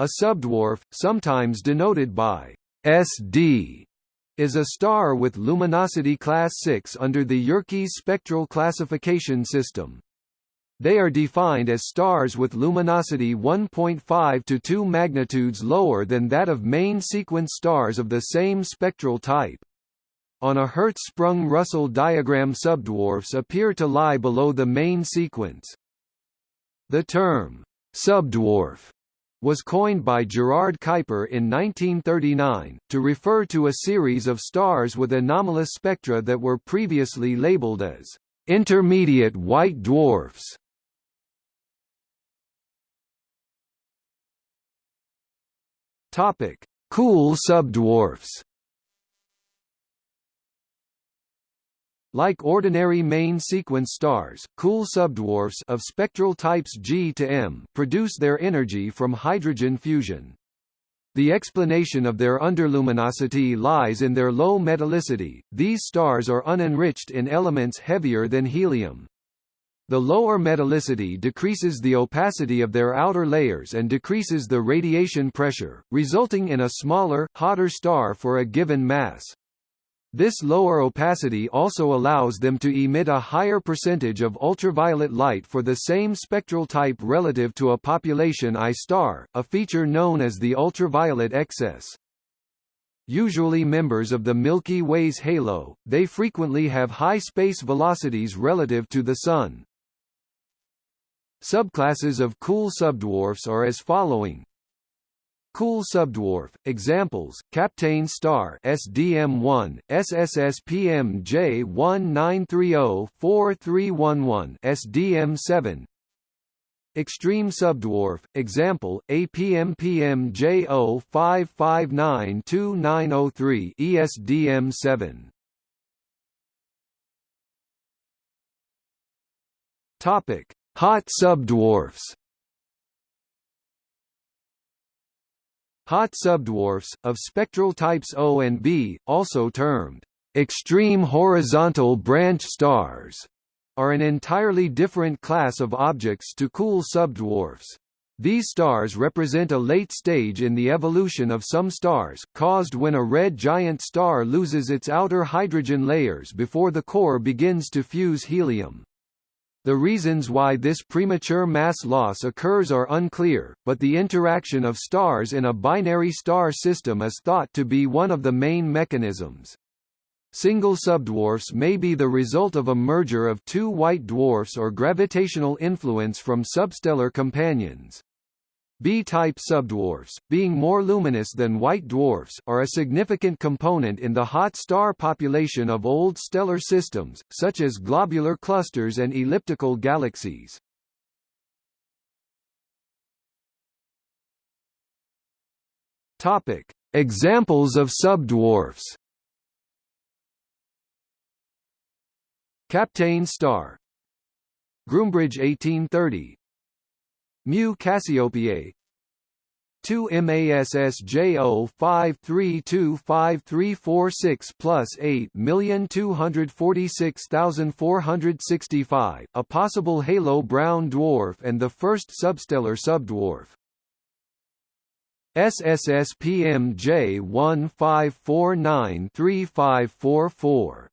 A subdwarf, sometimes denoted by SD, is a star with luminosity class 6 under the Yerkes spectral classification system. They are defined as stars with luminosity 1.5 to 2 magnitudes lower than that of main sequence stars of the same spectral type. On a Hertzsprung-Russell diagram subdwarfs appear to lie below the main sequence. The term, subdwarf, was coined by Gerard Kuiper in 1939, to refer to a series of stars with anomalous spectra that were previously labeled as intermediate white dwarfs. Topic: Cool subdwarfs. Like ordinary main sequence stars, cool subdwarfs of spectral types G to M produce their energy from hydrogen fusion. The explanation of their underluminosity lies in their low metallicity. These stars are unenriched in elements heavier than helium. The lower metallicity decreases the opacity of their outer layers and decreases the radiation pressure, resulting in a smaller, hotter star for a given mass. This lower opacity also allows them to emit a higher percentage of ultraviolet light for the same spectral type relative to a population I star, a feature known as the ultraviolet excess. Usually members of the Milky Way's halo, they frequently have high space velocities relative to the Sun. Subclasses of cool subdwarfs are as following. Cool subdwarf examples: Kapteyn star SDM1, SSSPM J1930-4311, SDM7. Extreme subdwarf example: APMPM J05592903, ESDM7. Topic: Hot subdwarfs Hot subdwarfs, of spectral types O and B, also termed extreme horizontal branch stars, are an entirely different class of objects to cool subdwarfs. These stars represent a late stage in the evolution of some stars, caused when a red giant star loses its outer hydrogen layers before the core begins to fuse helium. The reasons why this premature mass loss occurs are unclear, but the interaction of stars in a binary star system is thought to be one of the main mechanisms. Single subdwarfs may be the result of a merger of two white dwarfs or gravitational influence from substellar companions. B-type subdwarfs, being more luminous than white dwarfs, are a significant component in the hot star population of old stellar systems, such as globular clusters and elliptical galaxies. Topic: Examples of subdwarfs. Kapteyn star Groombridge 1830 Mu Cassiopeiae 2 MASSJ 5325346 plus 8246465, a possible halo brown dwarf and the first substellar subdwarf. SSSPM J15493544